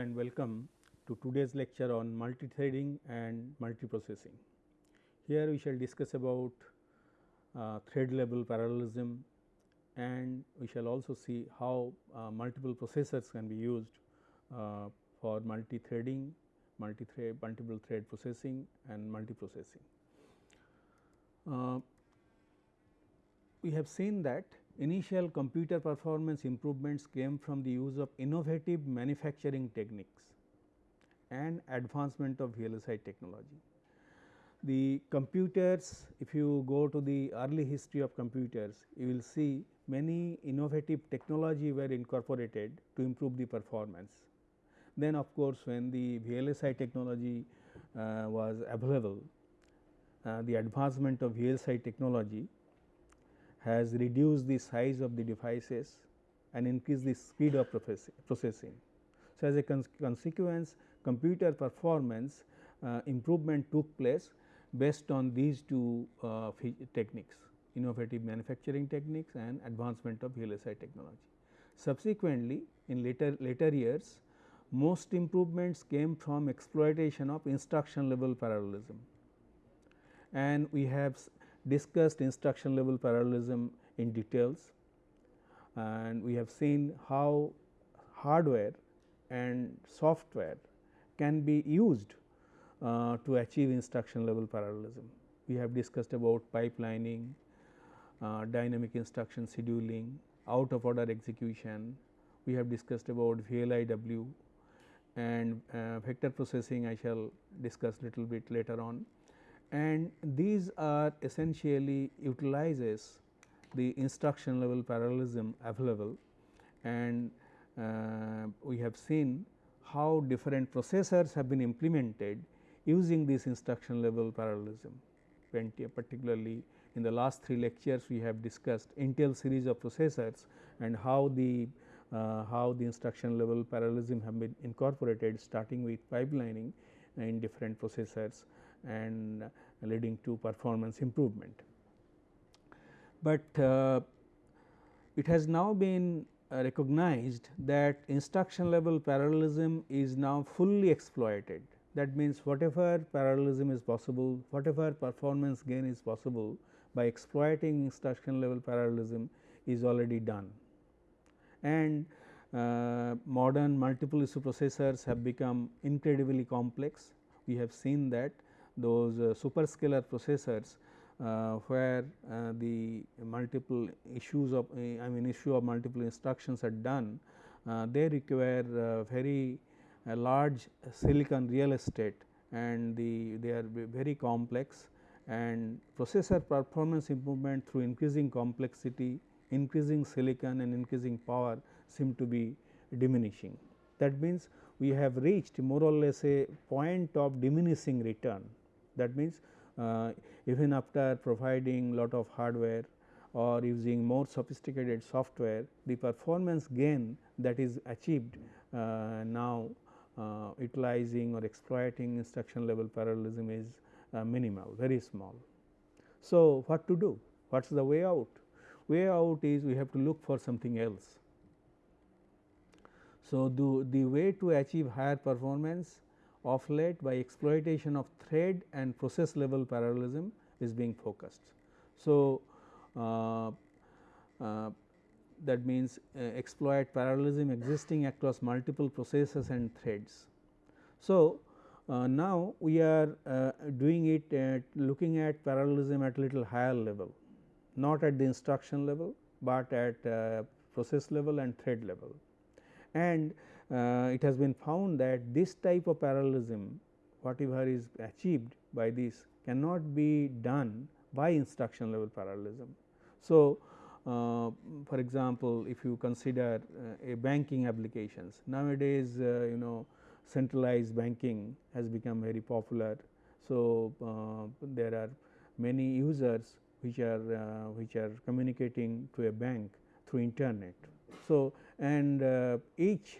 And welcome to today's lecture on multi-threading and multiprocessing. Here we shall discuss about uh, thread level parallelism and we shall also see how uh, multiple processors can be used uh, for multithreading, multi-thread, multiple thread processing and multiprocessing. Uh, we have seen that initial computer performance improvements came from the use of innovative manufacturing techniques and advancement of VLSI technology. The computers if you go to the early history of computers you will see many innovative technology were incorporated to improve the performance. Then of course, when the VLSI technology uh, was available uh, the advancement of VLSI technology has reduced the size of the devices and increased the speed of processing. So, as a cons consequence computer performance uh, improvement took place based on these two uh, techniques innovative manufacturing techniques and advancement of VLSI technology. Subsequently, in later later years most improvements came from exploitation of instruction level parallelism and we have discussed instruction level parallelism in details and we have seen how hardware and software can be used uh, to achieve instruction level parallelism. We have discussed about pipelining, uh, dynamic instruction scheduling, out of order execution. We have discussed about VLIW and uh, vector processing I shall discuss little bit later on and these are essentially utilizes the instruction level parallelism available and uh, we have seen how different processors have been implemented using this instruction level parallelism. Particularly in the last three lectures we have discussed Intel series of processors and how the uh, how the instruction level parallelism have been incorporated starting with pipelining in different processors and leading to performance improvement. But uh, it has now been uh, recognized that instruction level parallelism is now fully exploited. That means, whatever parallelism is possible, whatever performance gain is possible by exploiting instruction level parallelism is already done. And uh, modern multiple issue processors have become incredibly complex. We have seen that those uh, superscalar processors uh, where uh, the multiple issues of I mean issue of multiple instructions are done, they require very large silicon real estate and the they are very complex and processor performance improvement through increasing complexity, increasing silicon and increasing power seem to be diminishing. That means, we have reached more or less a point of diminishing return that means, uh, even after providing lot of hardware or using more sophisticated software, the performance gain that is achieved uh, now uh, utilizing or exploiting instruction level parallelism is uh, minimal, very small. So, what to do? What is the way out? Way out is we have to look for something else. So, the, the way to achieve higher performance of late by exploitation of thread and process level parallelism is being focused. So, uh, uh, that means uh, exploit parallelism existing across multiple processes and threads. So, uh, now we are uh, doing it at looking at parallelism at little higher level not at the instruction level, but at uh, process level and thread level and uh, it has been found that this type of parallelism whatever is achieved by this cannot be done by instruction level parallelism. So, uh, for example, if you consider uh, a banking applications nowadays uh, you know centralized banking has become very popular. So, uh, there are many users which are uh, which are communicating to a bank through internet. So, and uh, each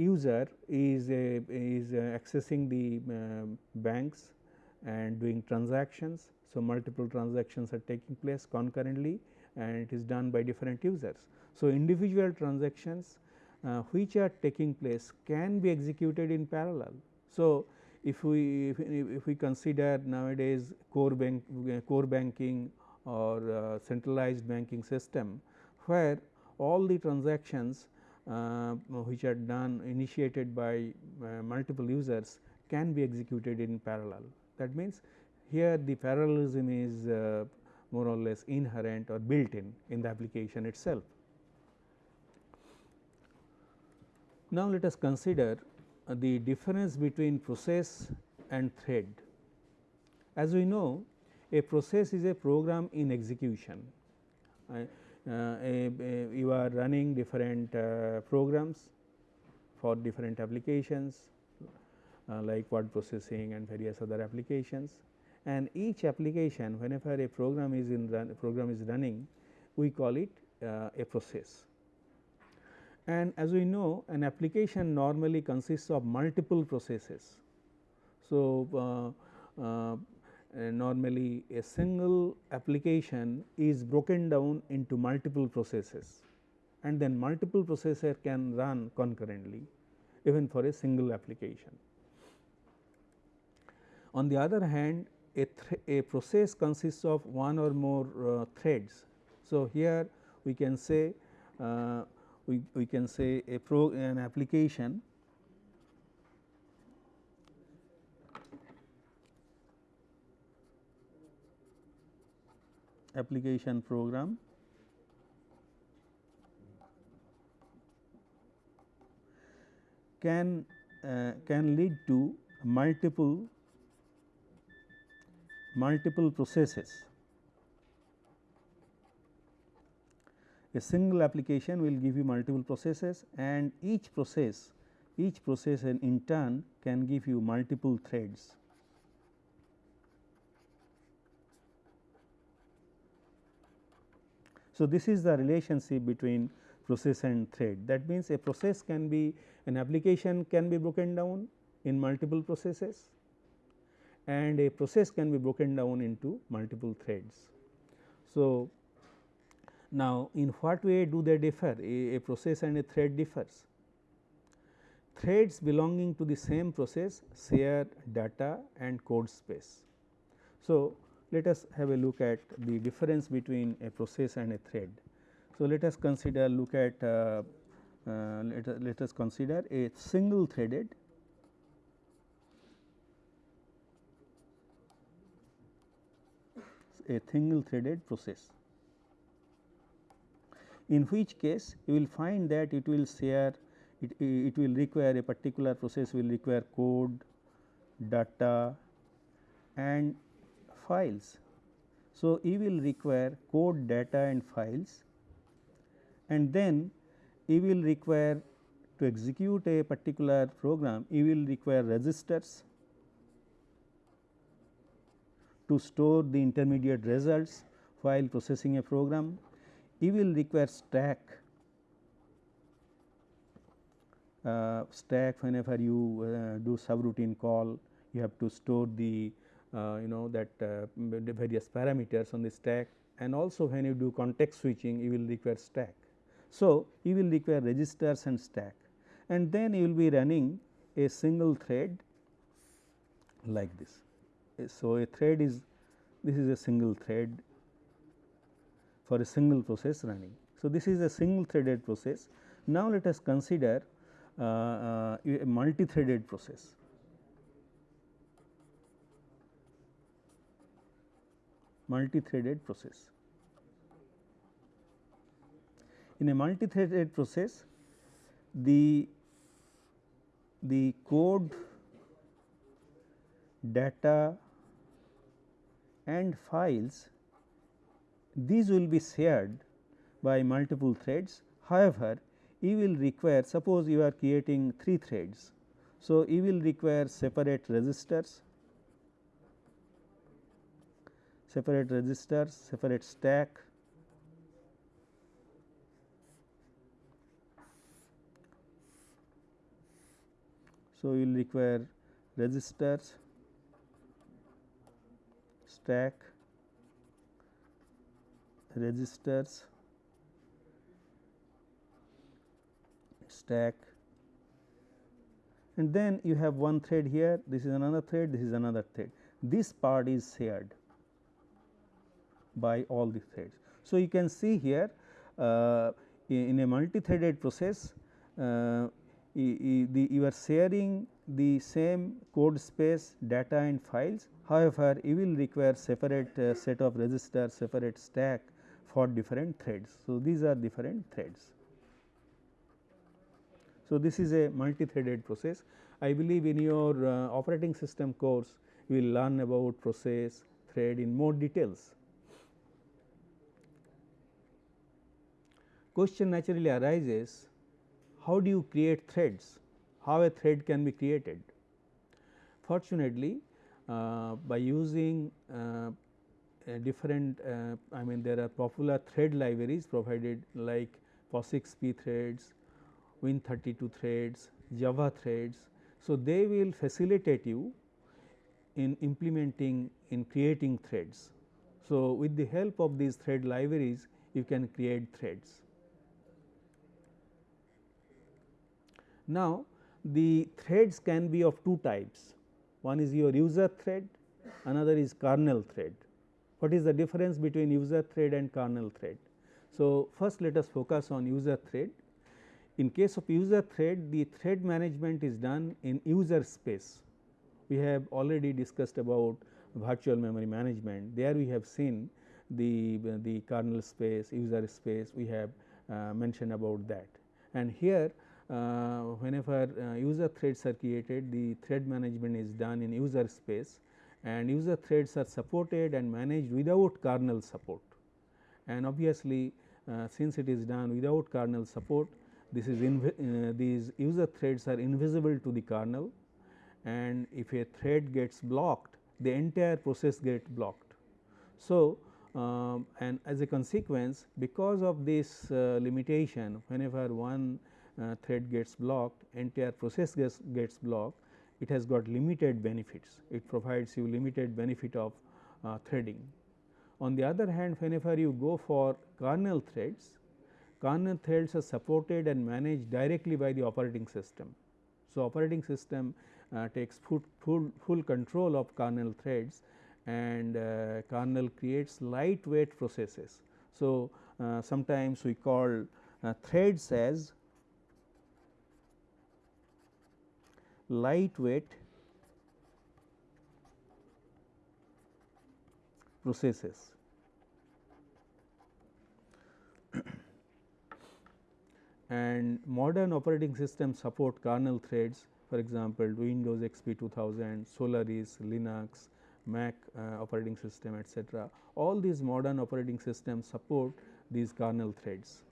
user is a, is uh, accessing the um, banks and doing transactions. So, multiple transactions are taking place concurrently and it is done by different users. So, individual transactions uh, which are taking place can be executed in parallel. So, if we if, if we consider nowadays core bank core banking or uh, centralized banking system where all the transactions uh, which are done initiated by uh, multiple users can be executed in parallel. That means, here the parallelism is uh, more or less inherent or built in in the application itself. Now, let us consider the difference between process and thread. As we know a process is a program in execution. Uh, you are running different uh, programs for different applications uh, like word processing and various other applications and each application whenever a program is in run program is running we call it a process. And as we know an application normally consists of multiple processes. So, uh, uh, normally a single application is broken down into multiple processes and then multiple processor can run concurrently even for a single application. On the other hand a, a process consists of one or more uh, threads. So, here we can say uh, we, we can say a pro an application application program can uh, can lead to multiple multiple processes. A single application will give you multiple processes and each process each process in turn can give you multiple threads. So, this is the relationship between process and thread that means a process can be an application can be broken down in multiple processes and a process can be broken down into multiple threads. So, now in what way do they differ a, a process and a thread differs? Threads belonging to the same process share data and code space. So, let us have a look at the difference between a process and a thread. So, let us consider look at uh, uh, let, let us consider a single threaded a single threaded process in which case you will find that it will share it, it will require a particular process will require code, data and files. So, you will require code data and files and then you will require to execute a particular program you will require registers to store the intermediate results while processing a program. You will require stack uh, stack whenever you uh, do subroutine call you have to store the you know that uh, various parameters on the stack and also when you do context switching you will require stack. So, you will require registers and stack and then you will be running a single thread like this. So, a thread is this is a single thread for a single process running. So, this is a single threaded process. Now, let us consider uh, uh, a multi threaded process. Multi-threaded process. In a multi-threaded process, the the code, data and files these will be shared by multiple threads. However, you will require suppose you are creating 3 threads. So, you will require separate registers separate registers, separate stack. So, you will require registers, stack, registers, stack. And then you have one thread here this is another thread this is another thread. This part is shared by all the threads. So, you can see here uh, in a multi-threaded process uh, you are sharing the same code space data and files however, you will require separate uh, set of registers separate stack for different threads. So, these are different threads. So, this is a multi-threaded process. I believe in your uh, operating system course you will learn about process thread in more details. Question naturally arises how do you create threads, how a thread can be created. Fortunately, uh, by using uh, different uh, I mean there are popular thread libraries provided like POSIX-P threads, Win32 threads, Java threads. So, they will facilitate you in implementing in creating threads. So, with the help of these thread libraries you can create threads. Now, the threads can be of two types one is your user thread another is kernel thread. What is the difference between user thread and kernel thread? So, first let us focus on user thread. In case of user thread the thread management is done in user space. We have already discussed about virtual memory management there we have seen the, the kernel space user space we have uh, mentioned about that and here whenever uh, user threads are created the thread management is done in user space and user threads are supported and managed without kernel support. And obviously, uh, since it is done without kernel support this is uh, these user threads are invisible to the kernel and if a thread gets blocked the entire process gets blocked. So, um, and as a consequence because of this uh, limitation whenever one uh, thread gets blocked, entire process gets, gets blocked, it has got limited benefits. It provides you limited benefit of uh, threading. On the other hand, whenever you go for kernel threads, kernel threads are supported and managed directly by the operating system. So, operating system uh, takes full, full, full control of kernel threads and uh, kernel creates lightweight processes. So, uh, sometimes we call uh, threads as lightweight processes. and modern operating systems support kernel threads for example, Windows XP 2000, Solaris, Linux, Mac uh, operating system etc. All these modern operating systems support these kernel threads.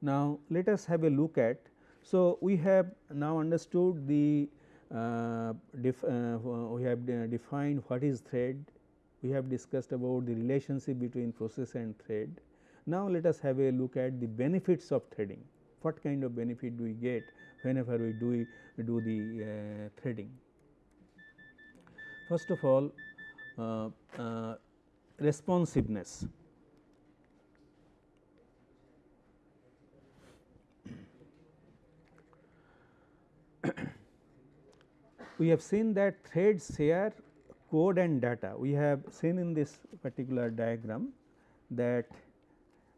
Now, let us have a look at so, we have now understood the uh, def, uh, we have defined what is thread, we have discussed about the relationship between process and thread. Now, let us have a look at the benefits of threading, what kind of benefit do we get whenever we do, do the uh, threading. First of all uh, uh, responsiveness. We have seen that threads share code and data. We have seen in this particular diagram that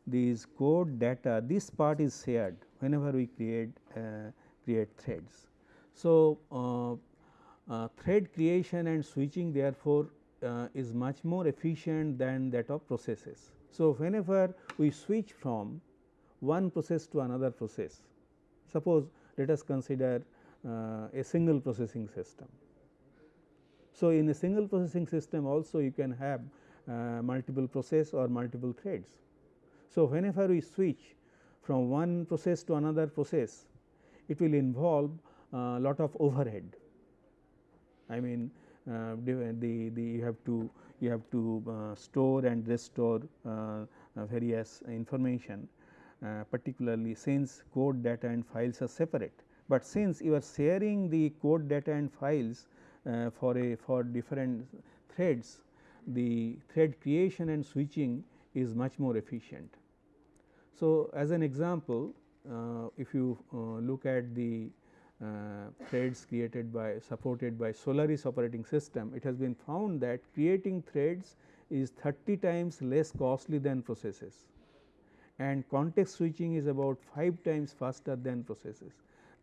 these code data this part is shared whenever we create uh, create threads. So, uh, uh, thread creation and switching therefore, uh, is much more efficient than that of processes. So, whenever we switch from one process to another process, suppose let us consider a single processing system. So, in a single processing system also you can have uh, multiple process or multiple threads. So, whenever we switch from one process to another process, it will involve a uh, lot of overhead. I mean uh, the, the you have to you have to uh, store and restore uh, various information particularly since code data and files are separate but since you are sharing the code data and files uh, for a for different threads, the thread creation and switching is much more efficient. So, as an example uh, if you uh, look at the uh, threads created by supported by Solaris operating system, it has been found that creating threads is 30 times less costly than processes and context switching is about 5 times faster than processes.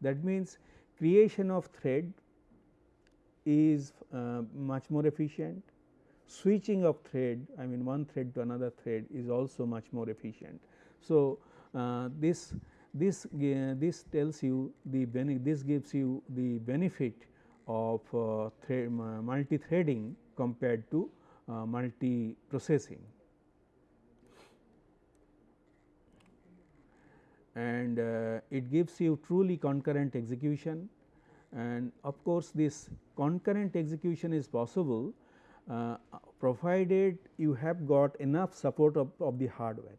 That means, creation of thread is uh, much more efficient, switching of thread I mean one thread to another thread is also much more efficient. So, uh, this this uh, this tells you the this gives you the benefit of uh, multi threading compared to uh, multi processing. And uh, it gives you truly concurrent execution and of course, this concurrent execution is possible uh, provided you have got enough support of, of the hardware.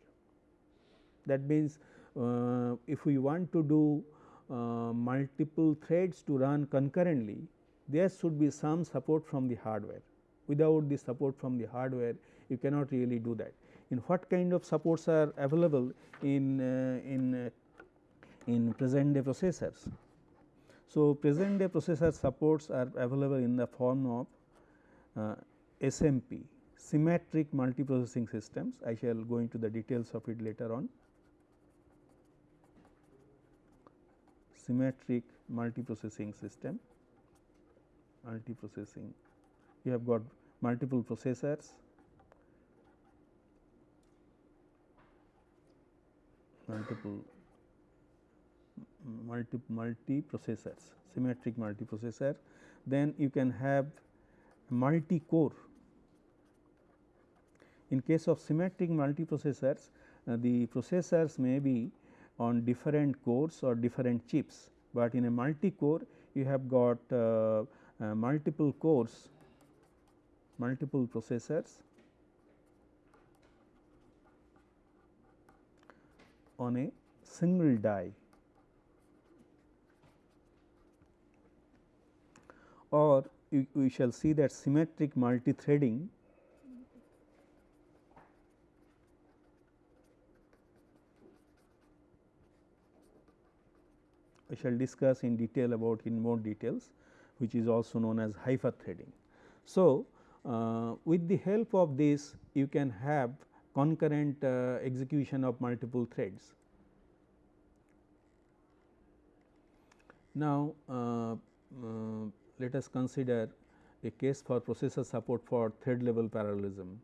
That means, uh, if we want to do uh, multiple threads to run concurrently, there should be some support from the hardware. Without the support from the hardware, you cannot really do that in what kind of supports are available in uh, in uh, in present day processors. So, present day processor supports are available in the form of uh, SMP symmetric multiprocessing systems. I shall go into the details of it later on. Symmetric multiprocessing system, multiprocessing. You have got multiple processors multiple multi multi processors symmetric multiprocessor. Then you can have multi core in case of symmetric multiprocessors uh, the processors may be on different cores or different chips, but in a multi core you have got uh, uh, multiple cores multiple processors on a single die or we shall see that symmetric multi-threading we shall discuss in detail about in more details which is also known as hyper threading. So, uh, with the help of this you can have concurrent uh, execution of multiple threads. Now, uh, uh, let us consider a case for processor support for thread level parallelism.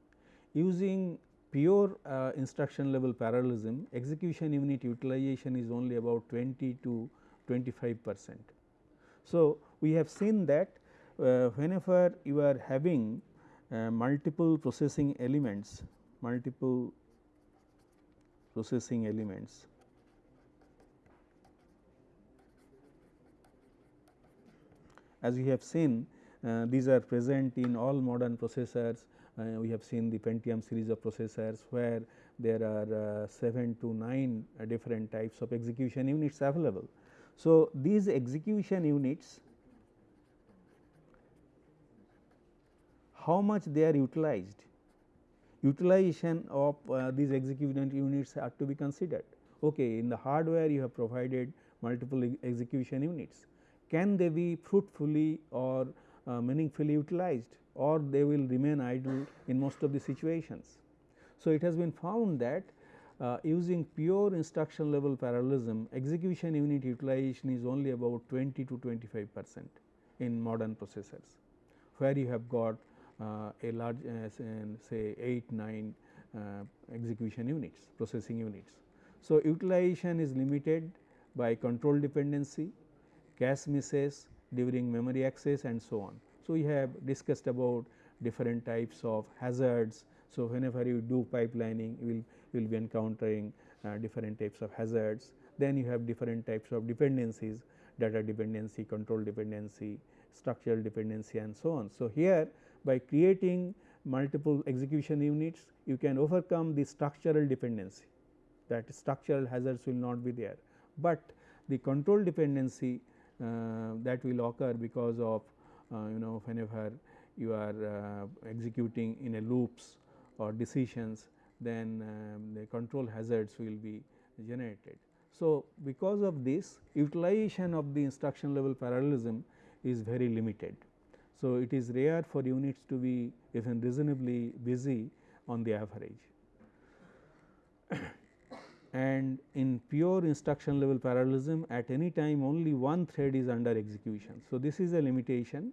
Using pure uh, instruction level parallelism, execution unit utilization is only about 20 to 25 percent. So, we have seen that uh, whenever you are having uh, multiple processing elements multiple processing elements. As we have seen uh, these are present in all modern processors uh, we have seen the Pentium series of processors where there are uh, 7 to 9 uh, different types of execution units available. So, these execution units how much they are utilized utilization of uh, these execution units are to be considered. Okay, in the hardware you have provided multiple execution units. Can they be fruitfully or uh, meaningfully utilized or they will remain idle in most of the situations. So, it has been found that uh, using pure instruction level parallelism execution unit utilization is only about 20 to 25 percent in modern processors, where you have got a large uh, say 8 9 uh, execution units processing units. So, utilization is limited by control dependency, cache misses during memory access and so on. So, we have discussed about different types of hazards. So, whenever you do pipelining you will you will be encountering uh, different types of hazards. Then you have different types of dependencies data dependency, control dependency, structural dependency and so on. So, here by creating multiple execution units you can overcome the structural dependency that structural hazards will not be there, but the control dependency uh, that will occur because of uh, you know whenever you are uh, executing in a loops or decisions then um, the control hazards will be generated. So, because of this utilization of the instruction level parallelism is very limited. So, it is rare for units to be even reasonably busy on the average. and in pure instruction level parallelism at any time only one thread is under execution. So, this is a limitation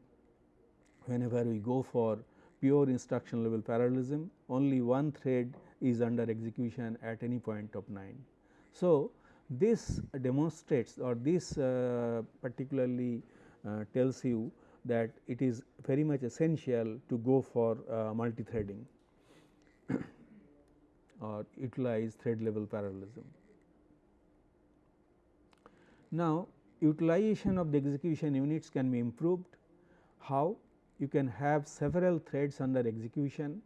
whenever we go for pure instruction level parallelism only one thread is under execution at any point of 9. So, this demonstrates or this uh, particularly uh, tells you that it is very much essential to go for uh, multi-threading or utilize thread level parallelism. Now, utilization of the execution units can be improved. How? You can have several threads under execution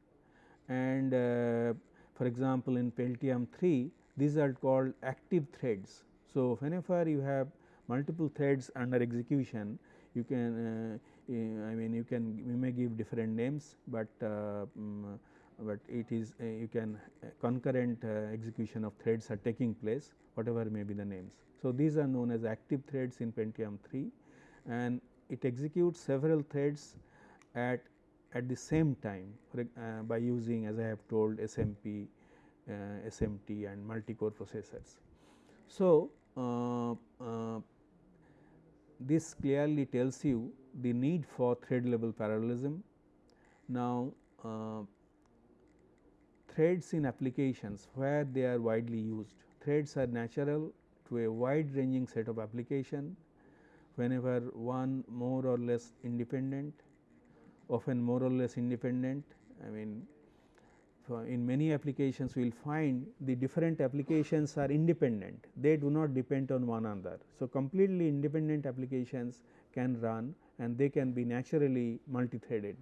and uh, for example, in Pentium 3 these are called active threads. So, whenever you have multiple threads under execution you can uh, I mean you can you may give different names, but um, but it is uh, you can uh, concurrent execution of threads are taking place whatever may be the names. So, these are known as active threads in Pentium 3 and it executes several threads at at the same time uh, by using as I have told SMP, uh, SMT and multi-core processors. So, uh, this clearly tells you the need for thread level parallelism. Now, uh, threads in applications where they are widely used. Threads are natural to a wide ranging set of application whenever one more or less independent often more or less independent. I mean in many applications we will find the different applications are independent, they do not depend on one another. So, completely independent applications can run and they can be naturally multi-threaded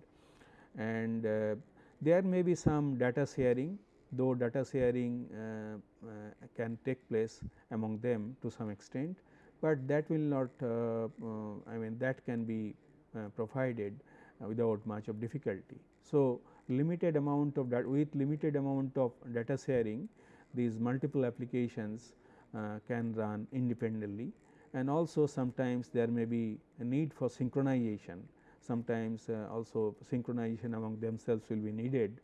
and uh, there may be some data sharing though data sharing uh, uh, can take place among them to some extent, but that will not uh, uh, I mean that can be uh, provided without much of difficulty. So, limited amount of that with limited amount of data sharing these multiple applications can run independently and also sometimes there may be a need for synchronization sometimes uh, also synchronization among themselves will be needed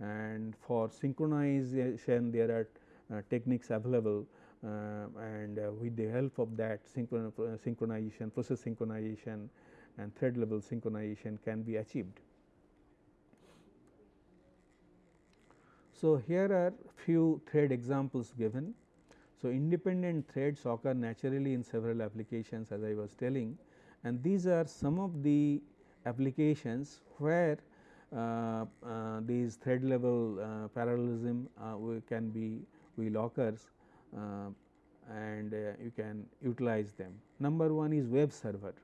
and for synchronization there are uh, techniques available uh, and uh, with the help of that synchron uh, synchronization process synchronization and thread level synchronization can be achieved. So, here are few thread examples given. So, independent threads occur naturally in several applications as I was telling and these are some of the applications where uh, uh, these thread level uh, parallelism can be will occurs and you can utilize them. Number one is web server.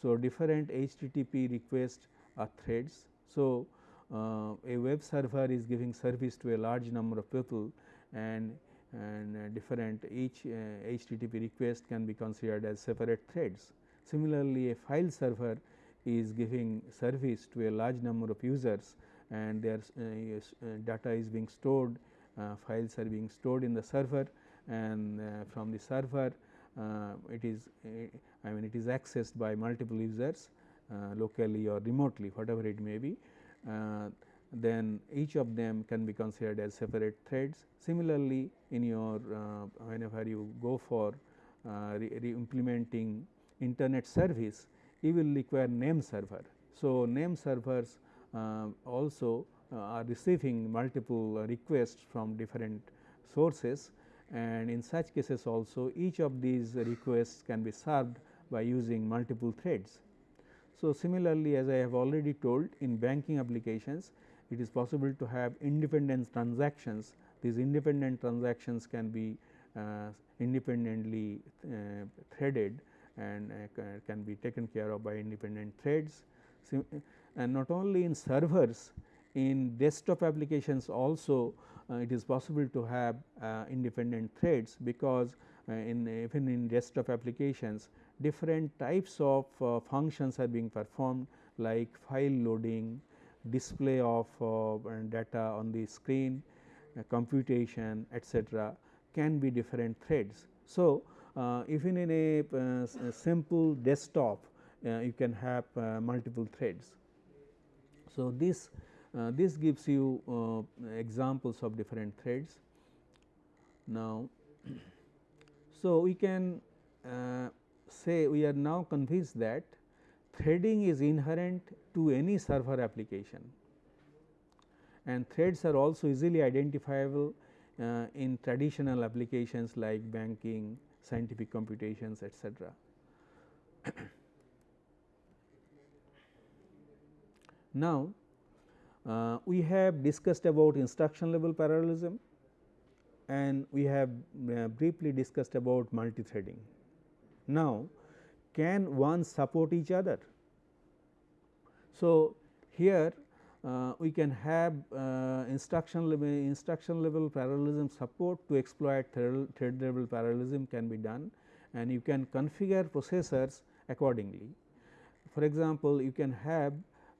So, different HTTP requests are threads. So, uh, a web server is giving service to a large number of people and and uh, different each uh, HTTP request can be considered as separate threads. Similarly, a file server is giving service to a large number of users and their uh, uh, data is being stored, uh, files are being stored in the server and from the server it is I mean it is accessed by multiple users locally or remotely whatever it may be then each of them can be considered as separate threads. Similarly, in your uh, whenever you go for uh, re, re implementing internet service, you will require name server. So, name servers uh, also uh, are receiving multiple requests from different sources and in such cases also each of these requests can be served by using multiple threads. So, similarly as I have already told in banking applications it is possible to have independent transactions these independent transactions can be uh, independently uh, threaded and uh, can be taken care of by independent threads. and not only in servers, in desktop applications also uh, it is possible to have uh, independent threads, because uh, in even in desktop applications different types of uh, functions are being performed like file loading, display of uh, data on the screen, computation etcetera can be different threads. So, uh, even in a, uh, simple desktop uh, you can have uh, multiple threads. So, this uh, this gives you uh, examples of different threads. Now, so we can say we are now convinced that threading is inherent to any server application and threads are also easily identifiable uh, in traditional applications like banking, scientific computations etc. now, uh, we have discussed about instruction level parallelism and we have uh, briefly discussed about multi-threading. Now, can one support each other? So, here uh, we can have uh, instruction level instruction level parallelism support to exploit thread level parallelism can be done and you can configure processors accordingly. For example, you can have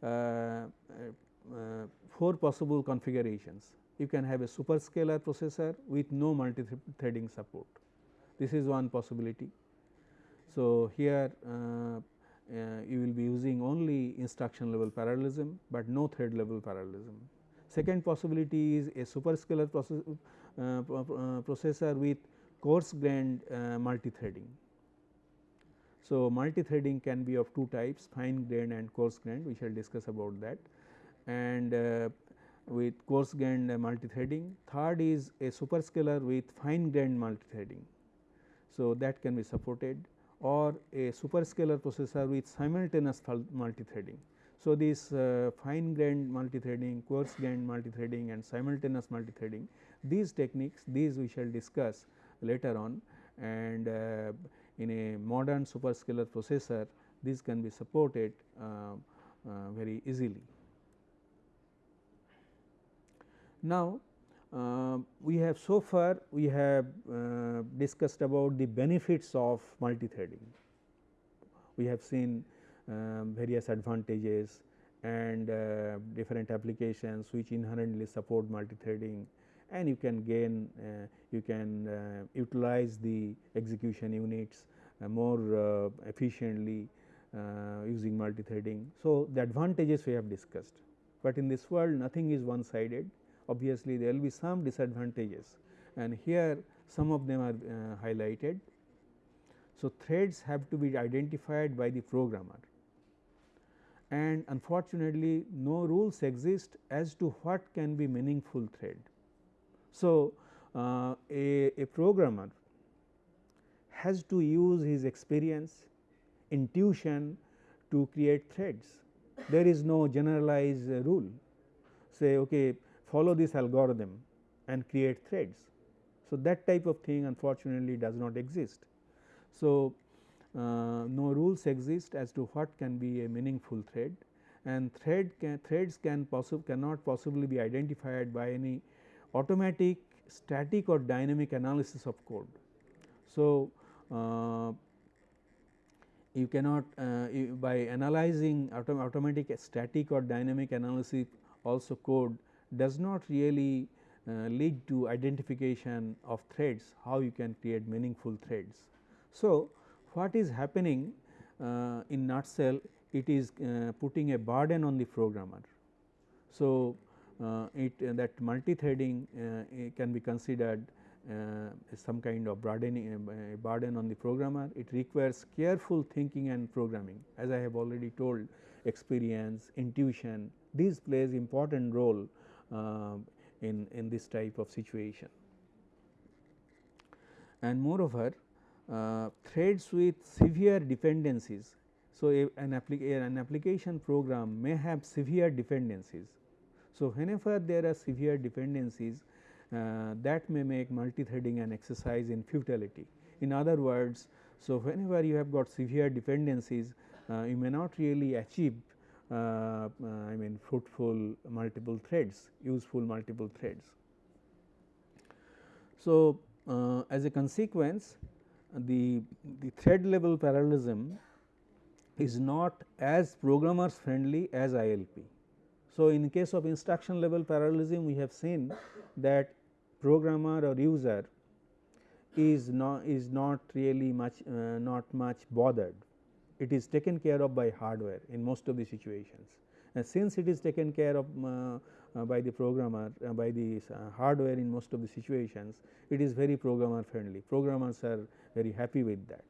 uh, uh, four possible configurations. You can have a superscalar processor with no multi-threading support. This is one possibility. So, here uh, uh, you will be using only instruction level parallelism, but no thread level parallelism. Second possibility is a superscalar process, uh, uh, processor with coarse grained uh, multi-threading. So, multi-threading can be of two types fine grained and coarse grained we shall discuss about that and uh, with coarse grained multi-threading. Third is a superscalar with fine grained multi-threading. So, that can be supported or a superscalar processor with simultaneous multi-threading. So, this uh, fine grained multi-threading, coarse grained multi-threading and simultaneous multi-threading these techniques these we shall discuss later on and uh, in a modern superscalar processor this can be supported uh, uh very easily. Now, uh, we have so far we have uh, discussed about the benefits of multi-threading. We have seen um, various advantages and uh, different applications which inherently support multi-threading and you can gain uh, you can uh, utilize the execution units uh, more efficiently using multi-threading. So, the advantages we have discussed, but in this world nothing is one sided obviously there will be some disadvantages and here some of them are uh, highlighted. So, threads have to be identified by the programmer and unfortunately, no rules exist as to what can be meaningful thread. So, uh, a, a programmer has to use his experience, intuition to create threads. There is no generalized uh, rule say okay follow this algorithm and create threads. So, that type of thing unfortunately does not exist. So, uh, no rules exist as to what can be a meaningful thread and thread can, threads can possible cannot possibly be identified by any automatic static or dynamic analysis of code. So, uh, you cannot uh, you by analyzing autom automatic static or dynamic analysis also code does not really uh, lead to identification of threads, how you can create meaningful threads. So, what is happening uh, in nutshell it is uh, putting a burden on the programmer. So, uh, it uh, that multi-threading uh, can be considered some kind of burden, burden on the programmer. It requires careful thinking and programming as I have already told experience, intuition these plays important role uh, in, in this type of situation. And moreover, uh, threads with severe dependencies. So, an, applica an application program may have severe dependencies. So, whenever there are severe dependencies uh, that may make multi-threading an exercise in futility. In other words, so whenever you have got severe dependencies, uh, you may not really achieve uh, I mean fruitful multiple threads, useful multiple threads. So, uh, as a consequence the, the thread level parallelism is not as programmers friendly as ILP. So, in case of instruction level parallelism we have seen that programmer or user is not is not really much uh, not much bothered. It is taken care of by hardware in most of the situations. And since it is taken care of uh, uh, by the programmer uh, by the uh, hardware in most of the situations, it is very programmer friendly. Programmers are very happy with that,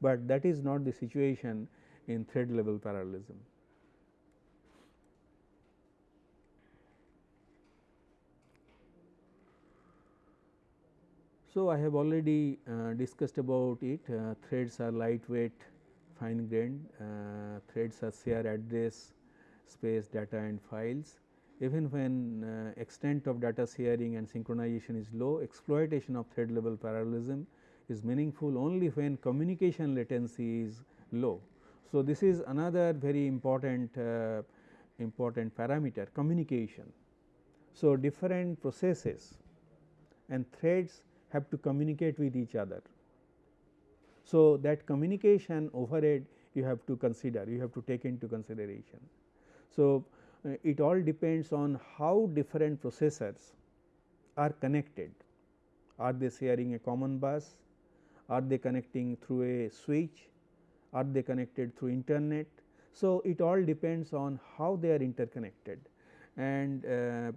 but that is not the situation in thread level parallelism. So, I have already uh, discussed about it uh, threads are lightweight fine grained uh, threads are share address space data and files. Even when uh, extent of data sharing and synchronization is low exploitation of thread level parallelism is meaningful only when communication latency is low. So, this is another very important uh, important parameter communication. So, different processes and threads have to communicate with each other. So, that communication overhead you have to consider, you have to take into consideration. So, uh, it all depends on how different processors are connected. Are they sharing a common bus? Are they connecting through a switch? Are they connected through internet? So, it all depends on how they are interconnected and uh,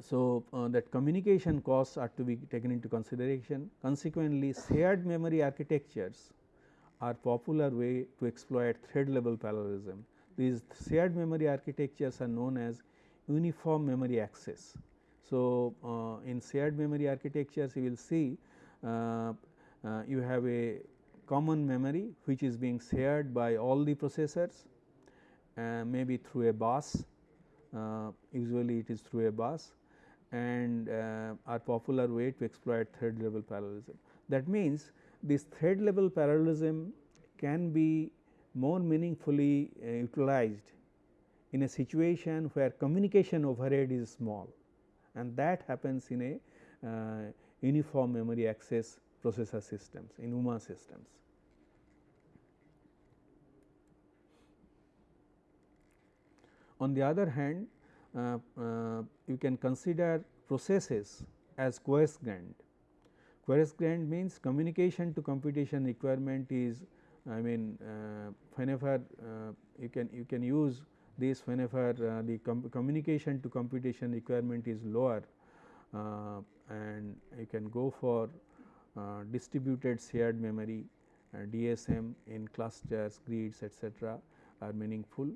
so, uh, that communication costs are to be taken into consideration. Consequently, shared memory architectures are popular way to exploit thread level parallelism. These shared memory architectures are known as uniform memory access. So, uh, in shared memory architectures you will see uh, uh you have a common memory which is being shared by all the processors uh, maybe through a bus uh, usually it is through a bus and uh, are popular way to exploit thread level parallelism. That means, this thread level parallelism can be more meaningfully uh, utilized in a situation where communication overhead is small and that happens in a uh, uniform memory access processor systems in UMA systems. On the other hand, uh, uh, you can consider processes as coarse grained. Coarse grained means communication to computation requirement is I mean uh, whenever you can you can use this whenever the com communication to computation requirement is lower and you can go for uh, distributed shared memory uh, DSM in clusters, grids etc., are meaningful.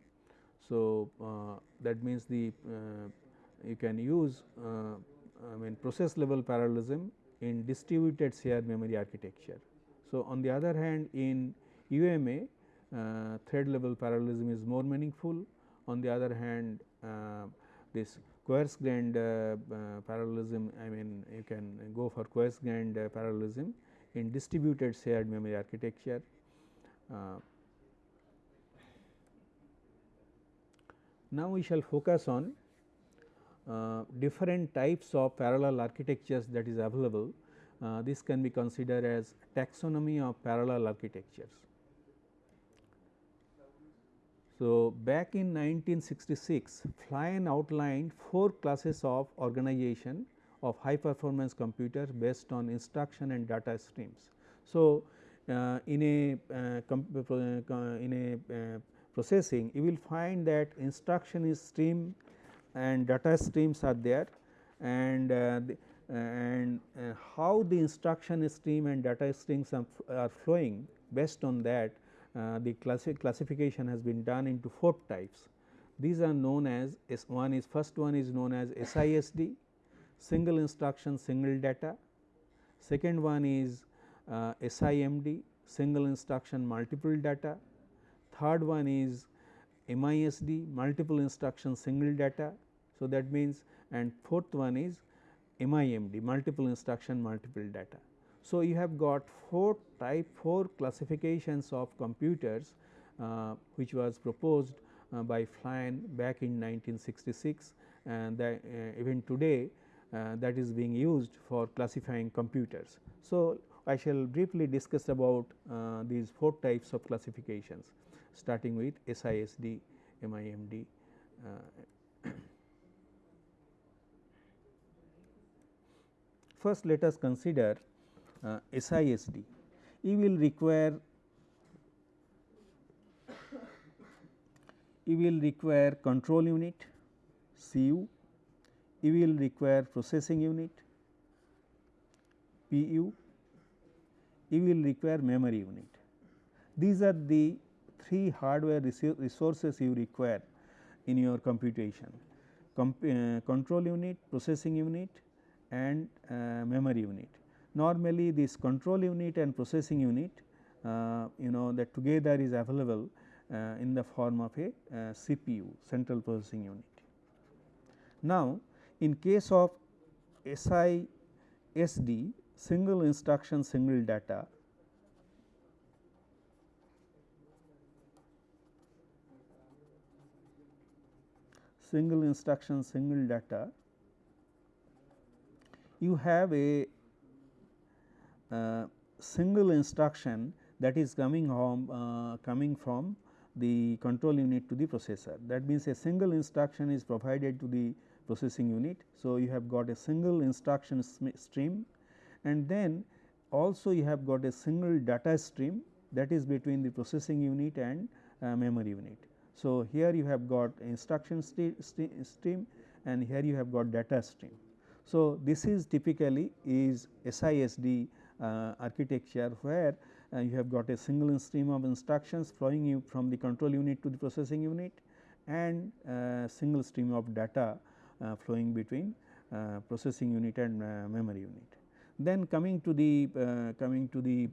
So, uh, that means the uh, you can use uh, I mean process level parallelism in distributed shared memory architecture. So, on the other hand in UMA uh, thread level parallelism is more meaningful. On the other hand uh, this coarse grained uh, parallelism I mean you can go for coarse grained parallelism in distributed shared memory architecture. Now, we shall focus on uh, different types of parallel architectures that is available. Uh, this can be considered as taxonomy of parallel architectures. So, back in 1966, Flynn outlined four classes of organization of high performance computers based on instruction and data streams. So, uh, in a uh, uh in a uh, processing you will find that instruction is stream and data streams are there and uh, the, and uh, how the instruction stream and data streams are, flowing based on that uh, the classi classification has been done into four types. These are known as S one is first one is known as SISD single instruction single data, second one is uh, SIMD single instruction multiple data, third one is MISD multiple instruction single data. So, that means and fourth one is MIMD multiple instruction multiple data. So, you have got four type four classifications of computers uh, which was proposed uh, by Flynn back in 1966 and that uh, even today uh, that is being used for classifying computers. So, I shall briefly discuss about uh, these four types of classifications starting with SISD, MIMD. Uh, first let us consider uh, SISD. You will require you will require control unit CU, you will require processing unit PU, you will require memory unit. These are the three hardware resources you require in your computation Com uh, control unit, processing unit and uh, memory unit. Normally this control unit and processing unit uh, you know that together is available uh, in the form of a uh, CPU central processing unit. Now, in case of SISD single instruction single data single instruction single data you have a uh, single instruction that is coming home uh, coming from the control unit to the processor. That means, a single instruction is provided to the processing unit. So, you have got a single instruction stream and then also you have got a single data stream that is between the processing unit and uh, memory unit. So, here you have got instruction stream and here you have got data stream. So, this is typically is SISD uh, architecture where uh, you have got a single stream of instructions flowing from the control unit to the processing unit and uh, single stream of data uh, flowing between uh, processing unit and uh, memory unit. Then coming to the coming to the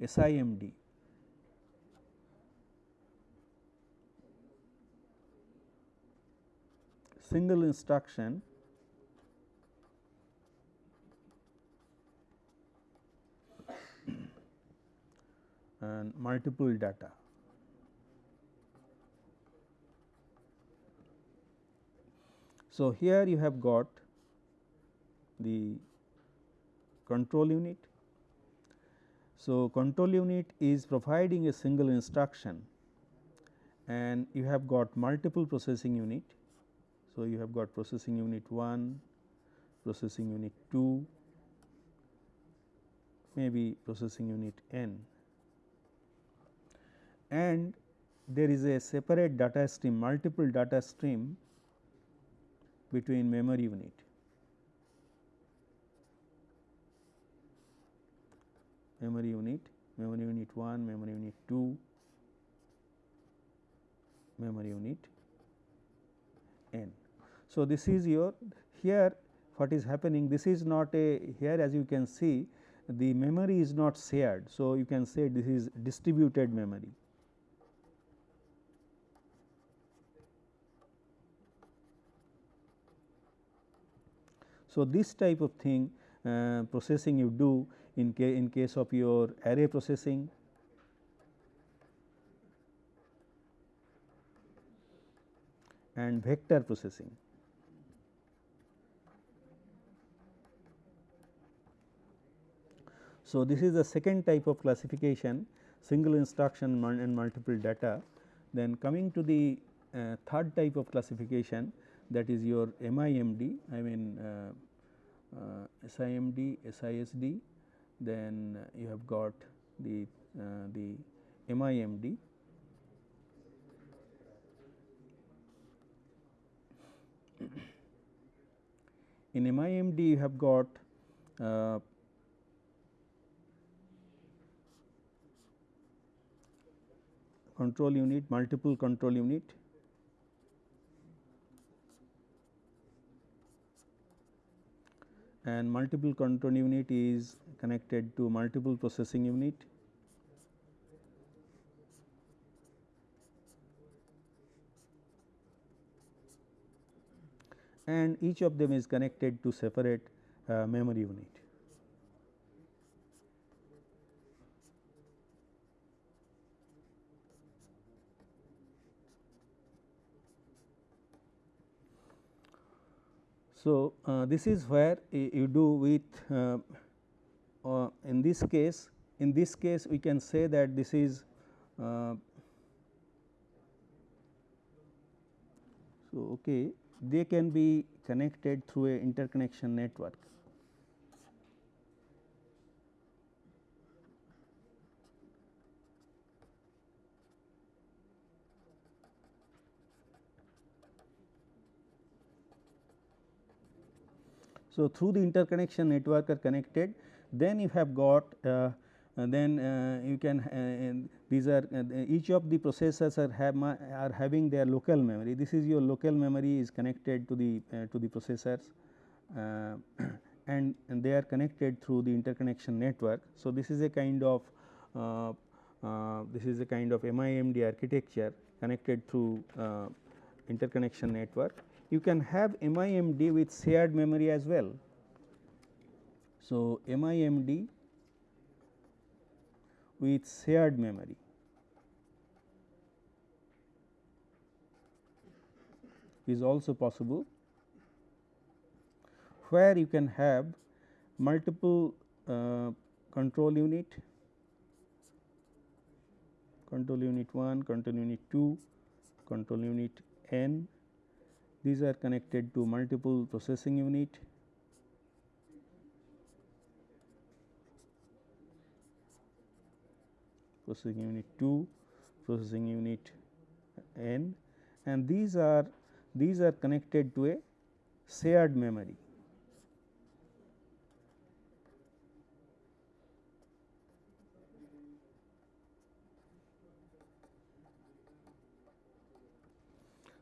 SIMD single instruction and multiple data. So, here you have got the control unit. So, control unit is providing a single instruction and you have got multiple processing unit. So, you have got processing unit 1, processing unit 2, maybe processing unit n and there is a separate data stream multiple data stream between memory unit. memory unit, memory unit 1, memory unit 2, memory unit n. So, this is your here what is happening this is not a here as you can see the memory is not shared. So, you can say this is distributed memory. So, this type of thing uh, processing you do in, ca in case of your array processing and vector processing. So, this is the second type of classification single instruction and multiple data. Then coming to the uh, third type of classification that is your MIMD I mean uh, uh, SIMD, SISD then you have got the uh, the MIMD in MIMD you have got uh, control unit multiple control unit and multiple control unit is connected to multiple processing unit. and each of them is connected to separate uh, memory unit. So, uh, this is where you do with uh, uh, in this case in this case we can say that this is so okay they can be connected through a interconnection network So, through the interconnection network are connected then you have got uh, then uh, you can uh, these are each of the processors are have are having their local memory this is your local memory is connected to the to the processors and, and they are connected through the interconnection network. So, this is a kind of uh, uh, this is a kind of MIMD architecture connected through uh, interconnection network. You can have MIMD with shared memory as well. So, MIMD with shared memory. is also possible where you can have multiple uh, control unit, control unit 1, control unit 2, control unit n. These are connected to multiple processing unit. processing unit 2, processing unit n and these are these are connected to a shared memory.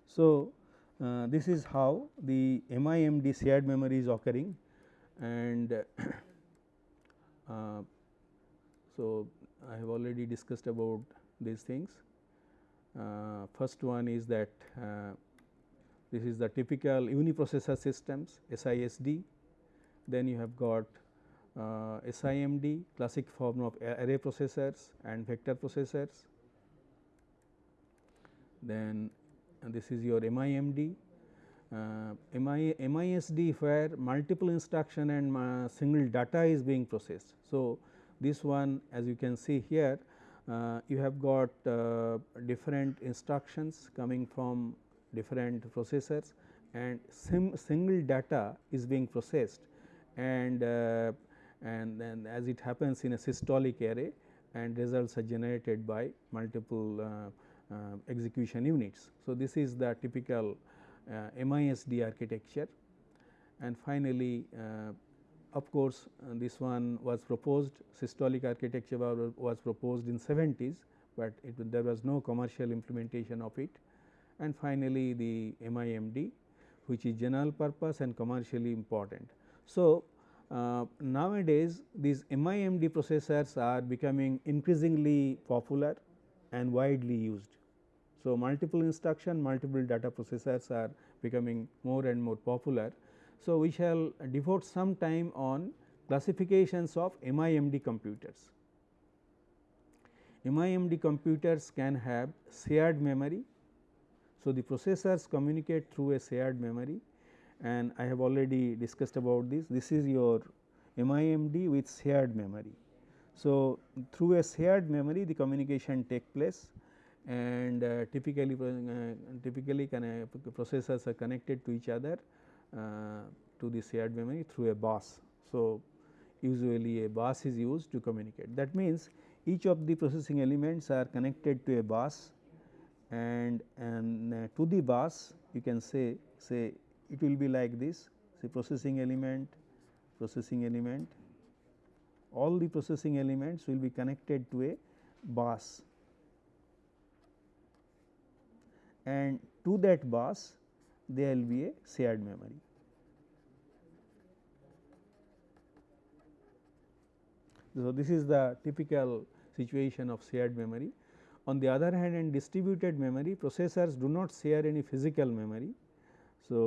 So, uh, this is how the MIMD shared memory is occurring and uh, so I have already discussed about these things. Uh, first one is that uh, this is the typical uniprocessor systems SISD, then you have got uh, SIMD classic form of array processors and vector processors. Then and this is your MIMD. Uh, MI, MISD where multiple instruction and uh, single data is being processed. So, this one as you can see here uh, you have got uh, different instructions coming from different processors and single data is being processed and uh, and then as it happens in a systolic array and results are generated by multiple uh, execution units. So, this is the typical uh, MISD architecture and finally, uh, of course, this one was proposed systolic architecture was proposed in 70s, but it, there was no commercial implementation of it and finally, the MIMD which is general purpose and commercially important. So, uh, nowadays these MIMD processors are becoming increasingly popular and widely used. So, multiple instruction multiple data processors are becoming more and more popular. So, we shall devote some time on classifications of MIMD computers. MIMD computers can have shared memory. So, the processors communicate through a shared memory and I have already discussed about this. This is your MIMD with shared memory. So, through a shared memory the communication take place and uh, typically uh, typically processors are connected to each other uh, to the shared memory through a bus. So, usually a bus is used to communicate that means each of the processing elements are connected to a bus and and uh, to the bus you can say say it will be like this say processing element processing element all the processing elements will be connected to a bus and to that bus there will be a shared memory. So, this is the typical situation of shared memory. On the other hand in distributed memory processors do not share any physical memory. So,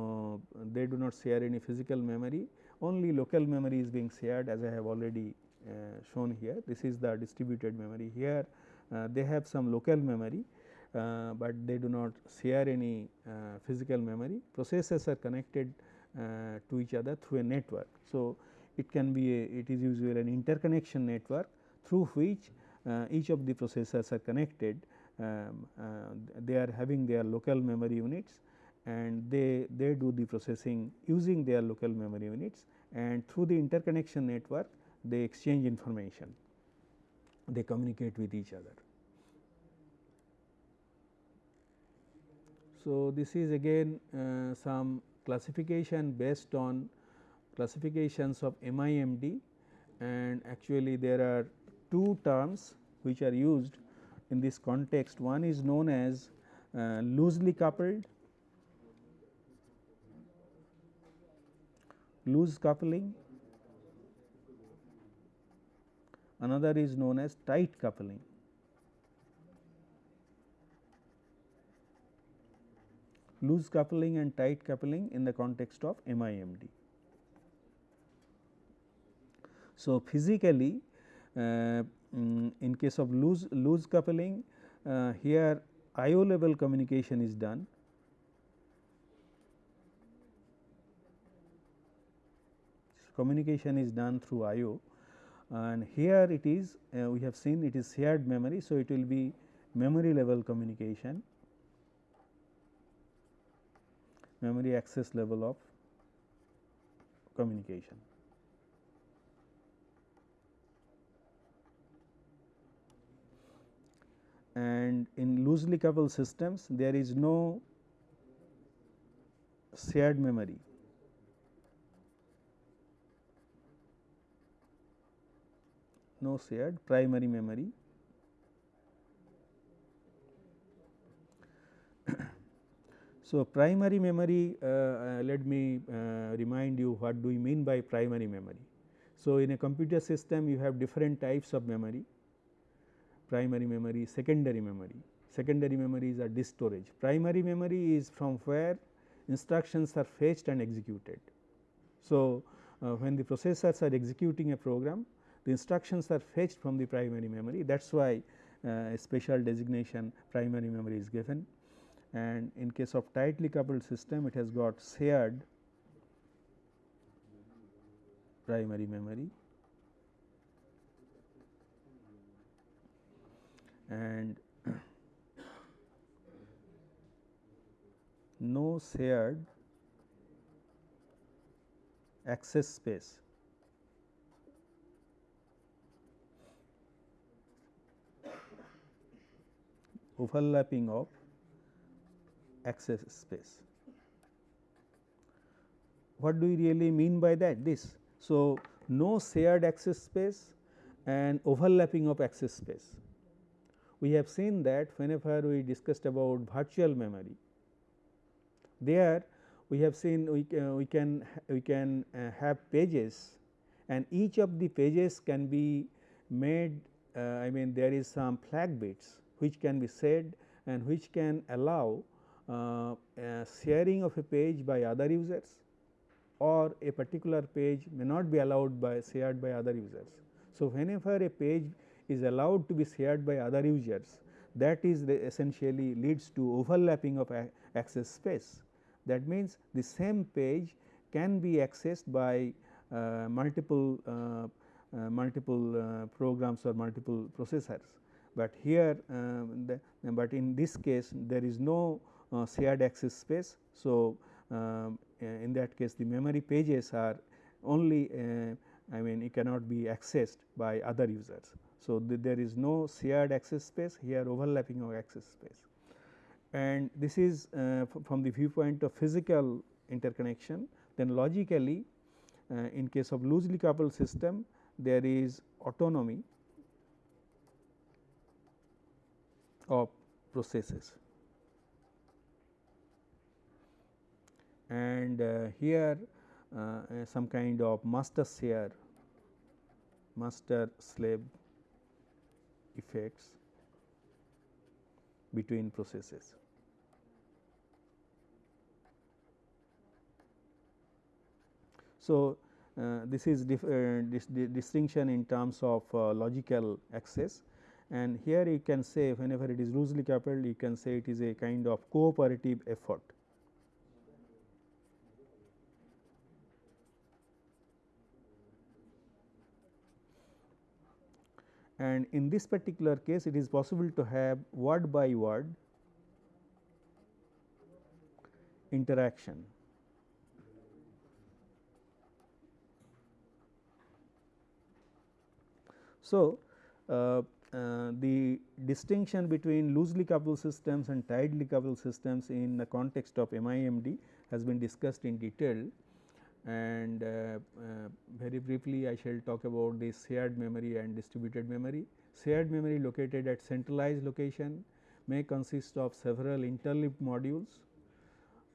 uh, they do not share any physical memory only local memory is being shared as I have already uh, shown here. This is the distributed memory here uh, they have some local memory uh, but they do not share any uh, physical memory. Processors are connected uh, to each other through a network. So, it can be a it is usually an interconnection network through which each of the processors are connected um, they are having their local memory units and they they do the processing using their local memory units and through the interconnection network they exchange information they communicate with each other. So, this is again uh, some classification based on classifications of MIMD and actually there are two terms which are used in this context. One is known as uh, loosely coupled, loose coupling, another is known as tight coupling. Loose coupling and tight coupling in the context of MIMD. So, physically uh, mm, in case of loose loose coupling uh, here IO level communication is done. Communication is done through IO and here it is uh, we have seen it is shared memory. So, it will be memory level communication memory access level of communication. and in loosely coupled systems there is no shared memory. No shared primary memory. so, primary memory uh, uh, let me uh, remind you what do we mean by primary memory. So, in a computer system you have different types of memory primary memory, secondary memory. Secondary memory is a disk storage. Primary memory is from where instructions are fetched and executed. So, uh, when the processors are executing a program, the instructions are fetched from the primary memory. That is why uh, a special designation primary memory is given and in case of tightly coupled system it has got shared primary memory and no shared access space. Overlapping of access space. What do we really mean by that? This. So, no shared access space and overlapping of access space we have seen that whenever we discussed about virtual memory, there we have seen we, uh, we can we can uh, have pages and each of the pages can be made uh, I mean there is some flag bits which can be said and which can allow uh, sharing of a page by other users or a particular page may not be allowed by shared by other users. So, whenever a page is allowed to be shared by other users that is essentially leads to overlapping of access space. That means, the same page can be accessed by uh, multiple uh, uh, multiple uh, programs or multiple processors, but here the, but in this case there is no uh, shared access space. So, um, in that case the memory pages are only uh, I mean it cannot be accessed by other users. So, the, there is no shared access space here overlapping of access space and this is uh, from the viewpoint of physical interconnection then logically uh, in case of loosely coupled system there is autonomy of processes and uh, here uh, some kind of master share master slave effects between processes. So, uh, this is dif uh, this distinction in terms of uh, logical access and here you can say whenever it is loosely coupled you can say it is a kind of cooperative effort. and in this particular case it is possible to have word by word interaction. So, uh, uh, the distinction between loosely coupled systems and tightly coupled systems in the context of MIMD has been discussed in detail and uh, uh, very briefly I shall talk about the shared memory and distributed memory. Shared memory located at centralized location may consist of several interleaved modules,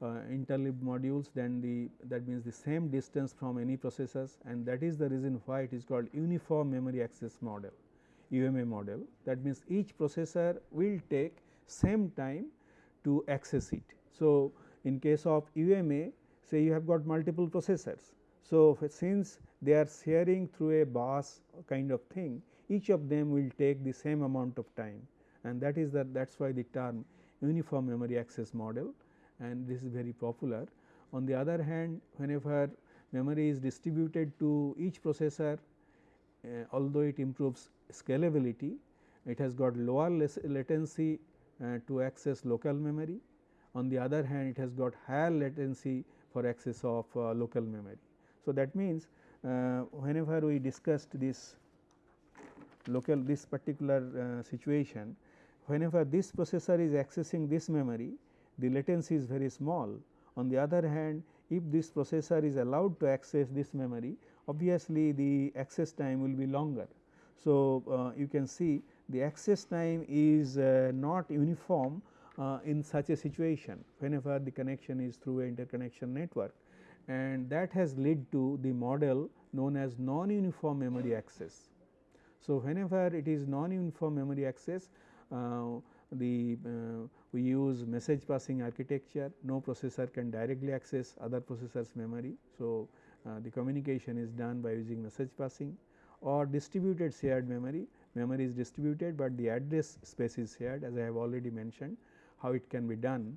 uh, interleaved modules then the that means the same distance from any processors and that is the reason why it is called uniform memory access model UMA model. That means each processor will take same time to access it. So, in case of UMA say you have got multiple processors. So, since they are sharing through a bus kind of thing each of them will take the same amount of time and that is that that is why the term uniform memory access model and this is very popular. On the other hand whenever memory is distributed to each processor uh, although it improves scalability it has got lower latency uh, to access local memory. On the other hand it has got higher latency for access of uh, local memory. So, that means, uh, whenever we discussed this local this particular uh, situation whenever this processor is accessing this memory the latency is very small. On the other hand if this processor is allowed to access this memory obviously the access time will be longer. So, uh, you can see the access time is uh, not uniform uh, in such a situation whenever the connection is through a interconnection network and that has led to the model known as non-uniform memory access. So, whenever it is non-uniform memory access uh, the uh, we use message passing architecture no processor can directly access other processors memory. So, uh, the communication is done by using message passing or distributed shared memory memory is distributed, but the address space is shared as I have already mentioned how it can be done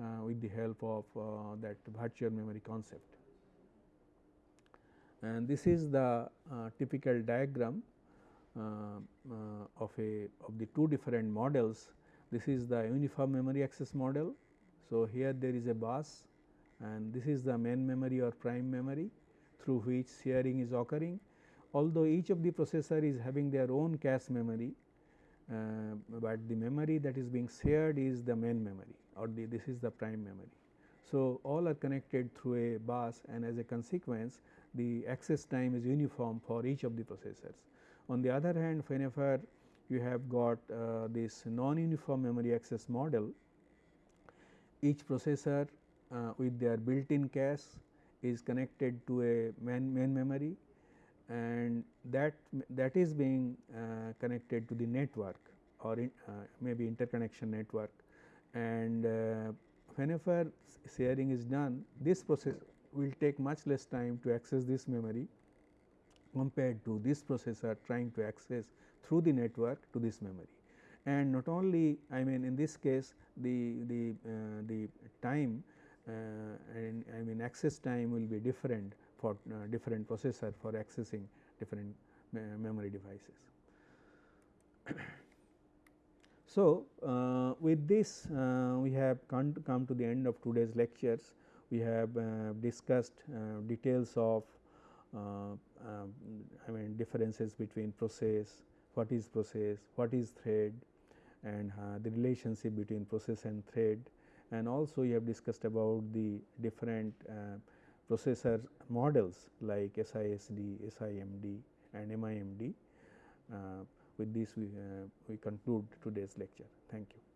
uh, with the help of uh, that virtual memory concept. And this is the uh, typical diagram uh, uh, of a of the two different models. This is the uniform memory access model. So, here there is a bus and this is the main memory or prime memory through which sharing is occurring. Although each of the processor is having their own cache memory, uh, but the memory that is being shared is the main memory or the, this is the prime memory. So, all are connected through a bus and as a consequence the access time is uniform for each of the processors. On the other hand whenever you have got uh, this non-uniform memory access model, each processor uh, with their built in cache is connected to a main, main memory and that that is being uh, connected to the network or in, uh, maybe interconnection network and uh, whenever sharing is done this process will take much less time to access this memory compared to this processor trying to access through the network to this memory. And not only I mean in this case the, the, uh, the time uh, and I mean access time will be different for uh, different processor for accessing different memory devices. so, uh, with this uh, we have come to, the end of today's lectures. We have uh, discussed uh, details of uh, I mean differences between process, what is process, what is thread and uh, the relationship between process and thread and also we have discussed about the different processor models like SISD, SIMD and MIMD. Uh, with this we, uh, we conclude today's lecture. Thank you.